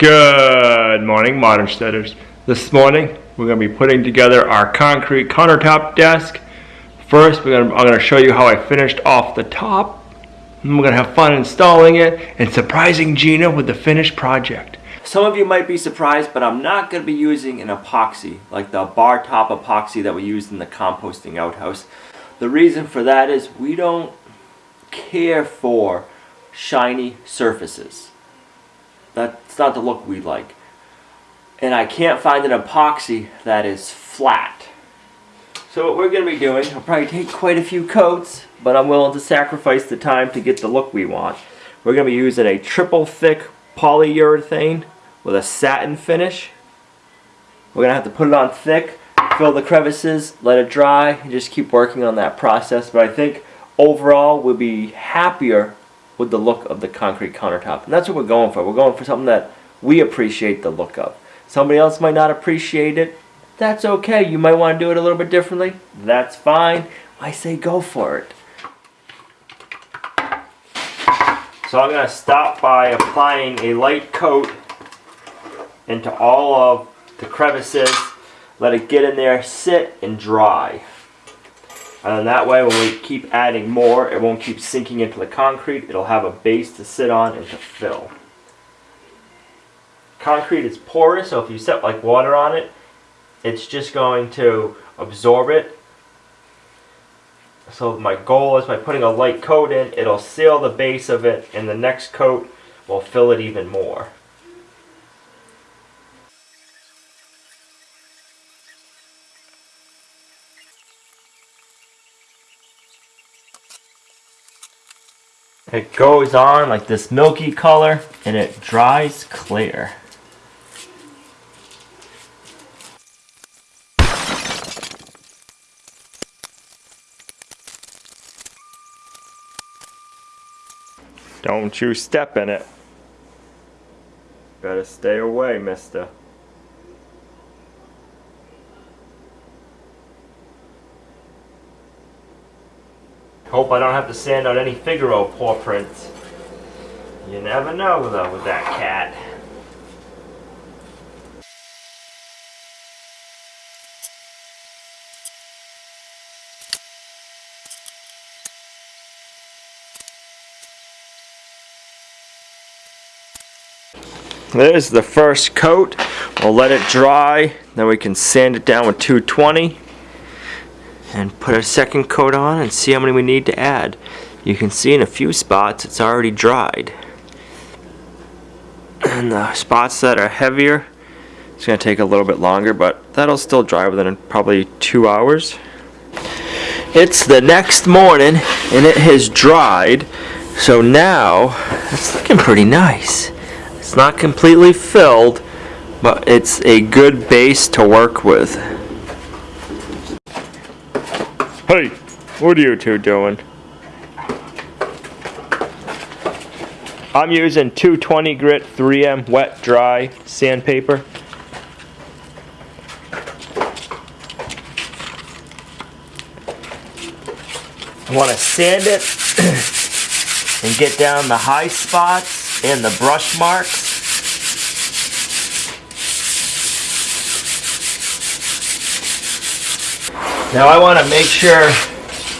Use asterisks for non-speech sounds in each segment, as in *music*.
Good morning, Modern Steaders. This morning, we're going to be putting together our concrete countertop desk. First, we're going to, I'm going to show you how I finished off the top. And we're going to have fun installing it and surprising Gina with the finished project. Some of you might be surprised, but I'm not going to be using an epoxy, like the bar top epoxy that we used in the composting outhouse. The reason for that is we don't care for shiny surfaces. That's not the look we like. And I can't find an epoxy that is flat. So what we're going to be doing, I'll probably take quite a few coats, but I'm willing to sacrifice the time to get the look we want. We're going to be using a triple thick polyurethane with a satin finish. We're going to have to put it on thick, fill the crevices, let it dry, and just keep working on that process. But I think overall we'll be happier with the look of the concrete countertop. And that's what we're going for. We're going for something that we appreciate the look of. Somebody else might not appreciate it. That's okay. You might want to do it a little bit differently. That's fine. I say go for it. So I'm going to stop by applying a light coat into all of the crevices. Let it get in there, sit, and dry. And then that way when we keep adding more, it won't keep sinking into the concrete. It'll have a base to sit on and to fill. Concrete is porous, so if you set like water on it, it's just going to absorb it. So my goal is by putting a light coat in, it'll seal the base of it, and the next coat will fill it even more. It goes on like this milky color and it dries clear. Don't you step in it. Better stay away, mister. Hope I don't have to sand out any Figaro paw prints. You never know though with that cat. There's the first coat. We'll let it dry, then we can sand it down with 220 and put a second coat on and see how many we need to add. You can see in a few spots it's already dried. And the spots that are heavier, it's going to take a little bit longer, but that'll still dry within probably two hours. It's the next morning and it has dried, so now it's looking pretty nice. It's not completely filled, but it's a good base to work with. Hey, what are you two doing? I'm using 220 grit 3M wet dry sandpaper. I want to sand it *clears throat* and get down the high spots and the brush marks. Now I want to make sure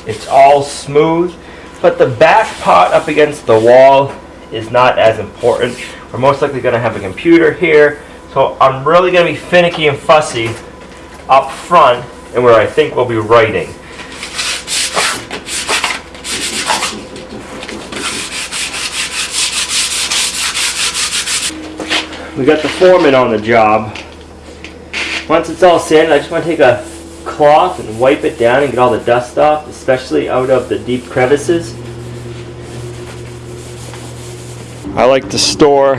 it's all smooth, but the back pot up against the wall is not as important. We're most likely going to have a computer here, so I'm really going to be finicky and fussy up front and where I think we'll be writing. We got the foreman on the job. Once it's all sanded, I just want to take a cloth and wipe it down and get all the dust off, especially out of the deep crevices. I like to store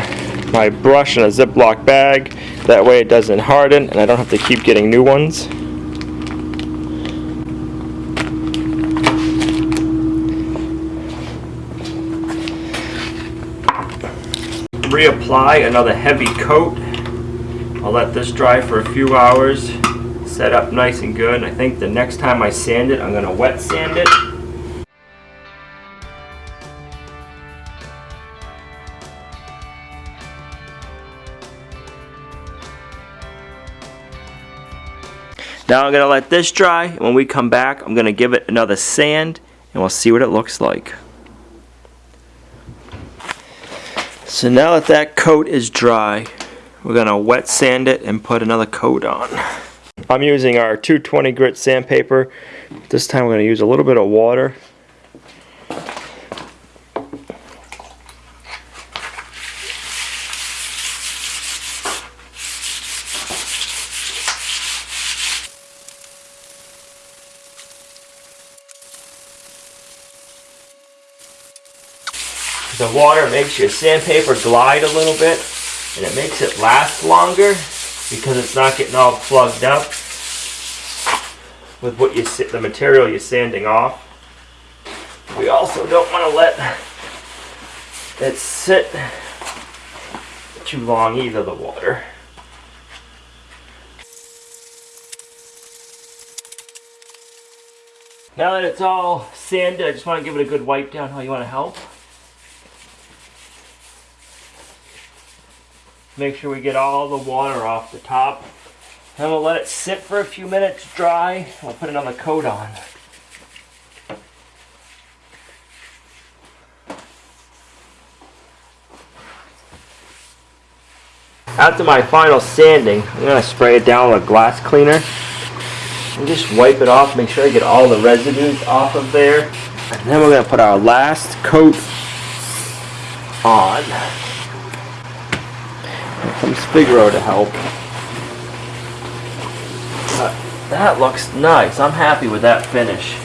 my brush in a Ziploc bag. That way it doesn't harden and I don't have to keep getting new ones. Reapply another heavy coat. I'll let this dry for a few hours set up nice and good. I think the next time I sand it, I'm gonna wet sand it. Now I'm gonna let this dry, when we come back, I'm gonna give it another sand, and we'll see what it looks like. So now that that coat is dry, we're gonna wet sand it and put another coat on. I'm using our 220 grit sandpaper. This time we're gonna use a little bit of water. The water makes your sandpaper glide a little bit and it makes it last longer because it's not getting all plugged up with what you the material you're sanding off. We also don't want to let it sit too long either the water. Now that it's all sanded, I just want to give it a good wipe down. How you want to help? Make sure we get all the water off the top. Then we'll let it sit for a few minutes dry. We'll put another coat on. After my final sanding, I'm going to spray it down with a glass cleaner. And just wipe it off, make sure I get all the residues off of there. And then we're going to put our last coat on. Comes Figaro to help. That looks nice. I'm happy with that finish.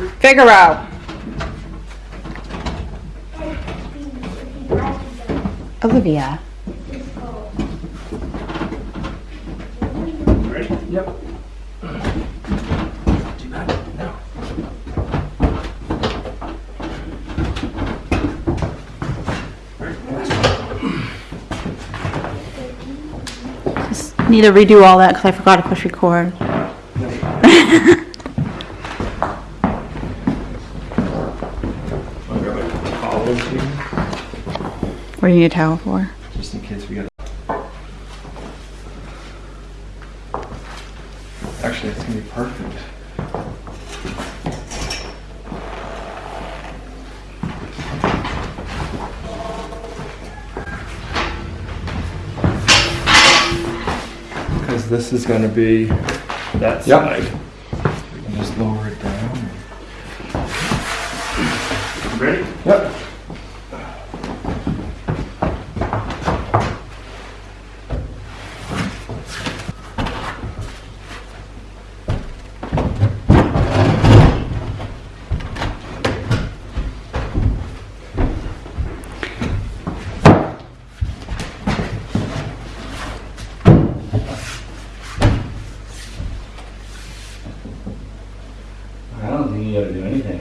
Figaro. Olivia. Just Need to redo all that because I forgot to push record. *laughs* What do you need a towel for? Just in case we got. Actually, it's gonna be perfect. Because this is gonna be, That Yep. side. we can just lower it down. Ready? Yep. I don't think you gotta do anything.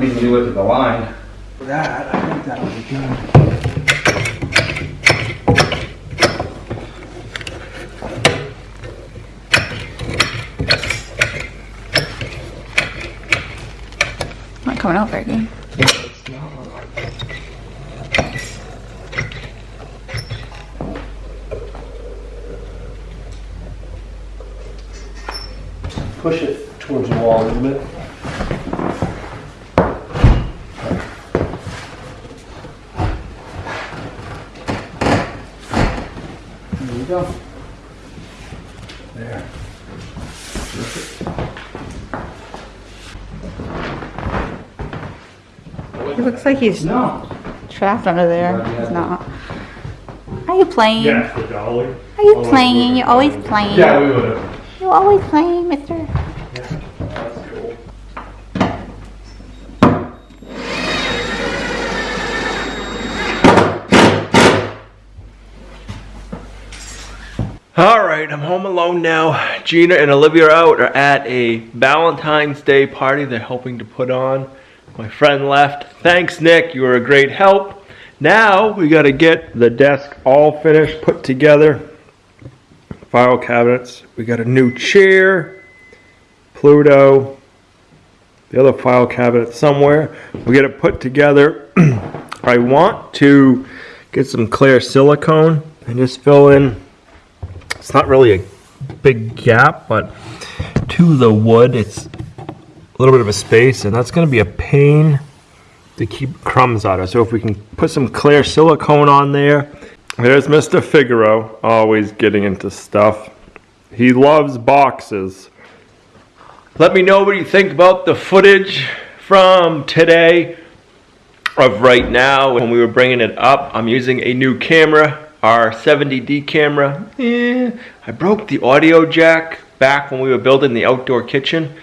No, I just think we need to look at the line. That, I think that'll be good. Not coming out very good. Push it towards the wall a little bit. He looks like he's No. trapped under there. He's not. Are you playing? Yes, the dolly. Are you playing? You're always playing. playing. Yeah, we would have. You're always playing, mister. That's cool. All right, I'm home alone now. Gina and Olivia are out are at a Valentine's Day party they're helping to put on. My friend left. Thanks, Nick. You were a great help. Now we got to get the desk all finished, put together. File cabinets. We got a new chair. Pluto. The other file cabinet somewhere. We get it put together. *clears throat* I want to get some clear silicone and just fill in it's not really a big gap, but to the wood, it's little bit of a space, and that's going to be a pain to keep crumbs out of. So if we can put some clear silicone on there. There's Mr. Figaro, always getting into stuff. He loves boxes. Let me know what you think about the footage from today of right now when we were bringing it up. I'm using a new camera, our 70D camera. Eh, I broke the audio jack back when we were building the outdoor kitchen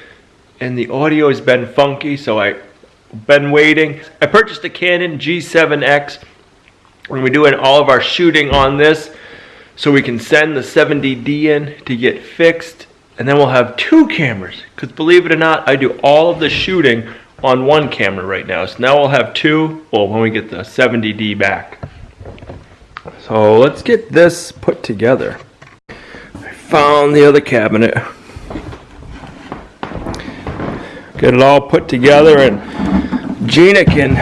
and the audio has been funky so I've been waiting. I purchased a Canon G7X and we're doing all of our shooting on this so we can send the 70D in to get fixed and then we'll have two cameras because believe it or not I do all of the shooting on one camera right now. So now we'll have two well when we get the 70D back. So let's get this put together. I found the other cabinet get it all put together and Gina can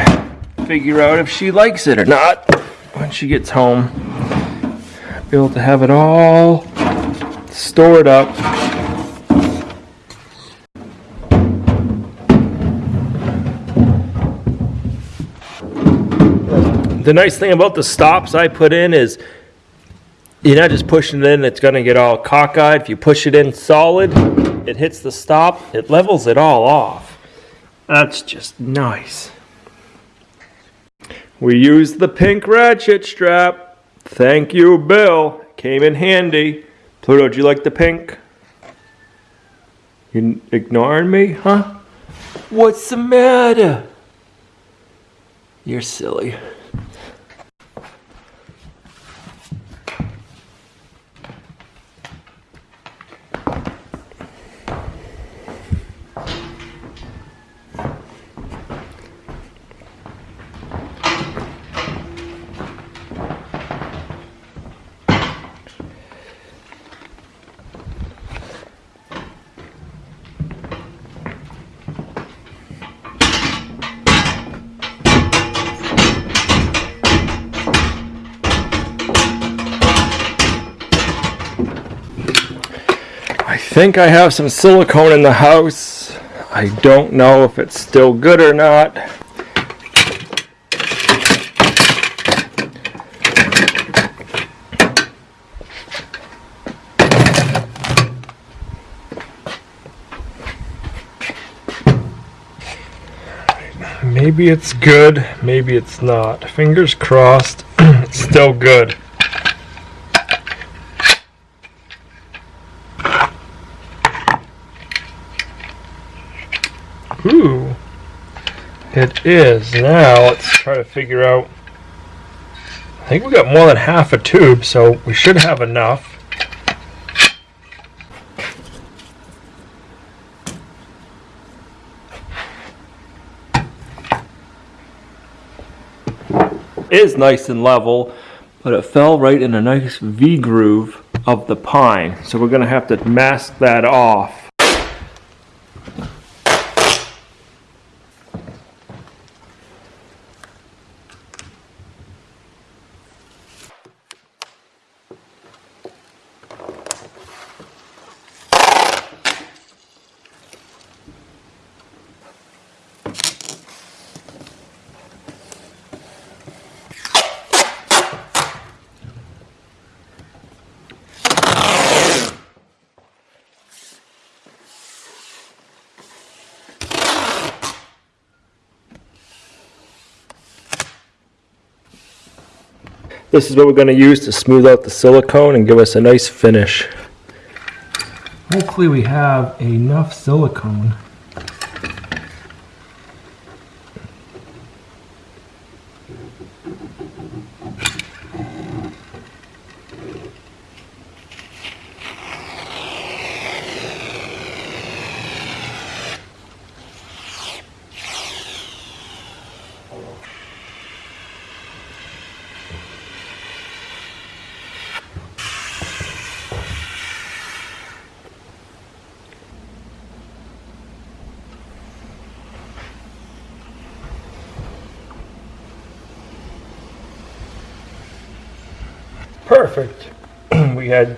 figure out if she likes it or not when she gets home be able to have it all stored up the nice thing about the stops I put in is you're not just pushing it in, it's gonna get all cockeyed. If you push it in solid, it hits the stop, it levels it all off. That's just nice. We used the pink ratchet strap. Thank you, Bill. Came in handy. Pluto, do you like the pink? You ignoring me, huh? What's the matter? You're silly. Think I have some silicone in the house. I don't know if it's still good or not. Maybe it's good, maybe it's not. Fingers crossed, *clears throat* it's still good. Ooh. It is. Now let's try to figure out. I think we got more than half a tube, so we should have enough. is nice and level, but it fell right in a nice V groove of the pine. So we're gonna have to mask that off. This is what we're gonna use to smooth out the silicone and give us a nice finish. Hopefully we have enough silicone. Perfect. *clears throat* we had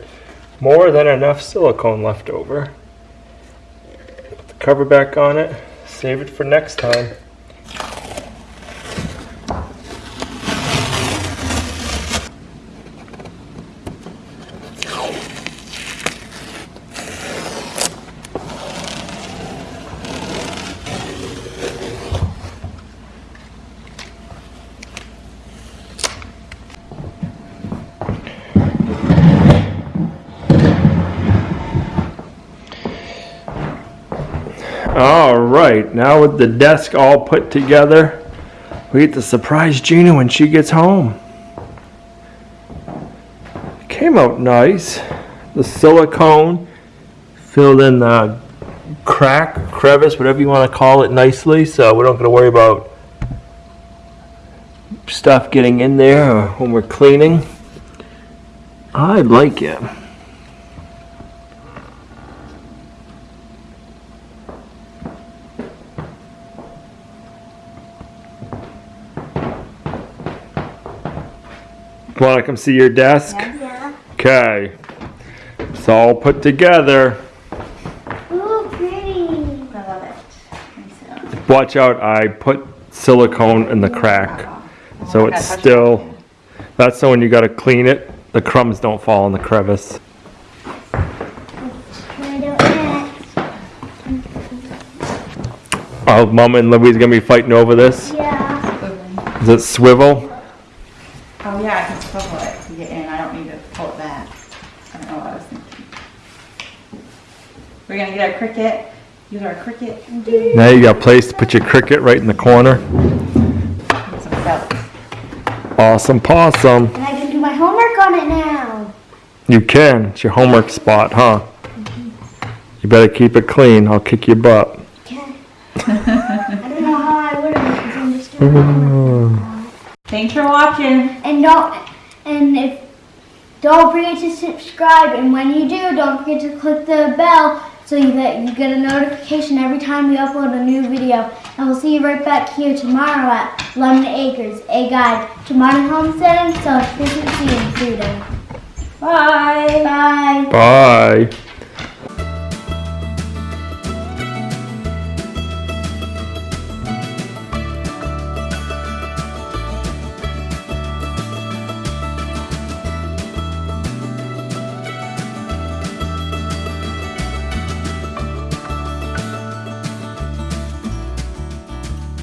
more than enough silicone left over. Put the cover back on it. Save it for next time. All right, now with the desk all put together, we get to surprise Gina when she gets home. Came out nice. The silicone filled in the crack, crevice, whatever you want to call it nicely, so we don't got to worry about stuff getting in there when we're cleaning. I like it. Want to come see your desk? Yeah. Okay. It's all put together. Ooh, pretty. I love it. Let me sit on it. Watch out, I put silicone in the crack. So Oh, I it's still, that's the one you gotta clean it. The crumbs don't fall in the crevice. Can I do it? Oh, Mama and Louise gonna be fighting over this. Yeah. Is it swivel? Oh, yeah, I can swivel it to get in. I don't need to pull it back. I don't know what I was thinking. We're gonna get our Cricut, use our Cricut Now you got a place to put your Cricut right in the corner. some felt. Awesome possum. And I can do my homework on it now. You can. It's your homework spot, huh? You better keep it clean. I'll kick your butt. Okay. I don't know how I would have because I'm just doing my homework. Thanks for watching. And don't and if don't forget to subscribe and when you do don't forget to click the bell so that you get a notification every time we upload a new video. And we'll see you right back here tomorrow at Lumnah Acres, a guide to modern homesteading, self-sufficiency, and freedom. Bye. Bye. Bye.